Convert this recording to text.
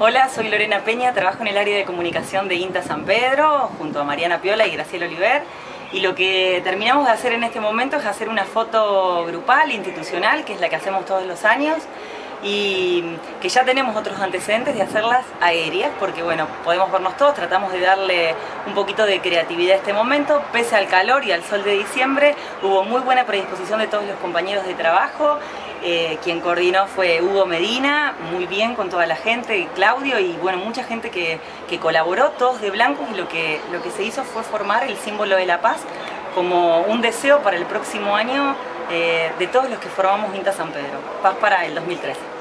Hola, soy Lorena Peña, trabajo en el área de comunicación de INTA San Pedro, junto a Mariana Piola y Graciela Oliver. Y lo que terminamos de hacer en este momento es hacer una foto grupal, institucional, que es la que hacemos todos los años, y que ya tenemos otros antecedentes de hacerlas aéreas, porque bueno, podemos vernos todos, tratamos de darle un poquito de creatividad a este momento, pese al calor y al sol de diciembre, hubo muy buena predisposición de todos los compañeros de trabajo, eh, quien coordinó fue Hugo Medina, muy bien con toda la gente, Claudio y bueno, mucha gente que, colaboró, todos de blanco y lo que, lo que se hizo fue formar el símbolo de la paz como un deseo para el próximo año eh, de todos los que formamos INTA San Pedro. Paz para el 2013.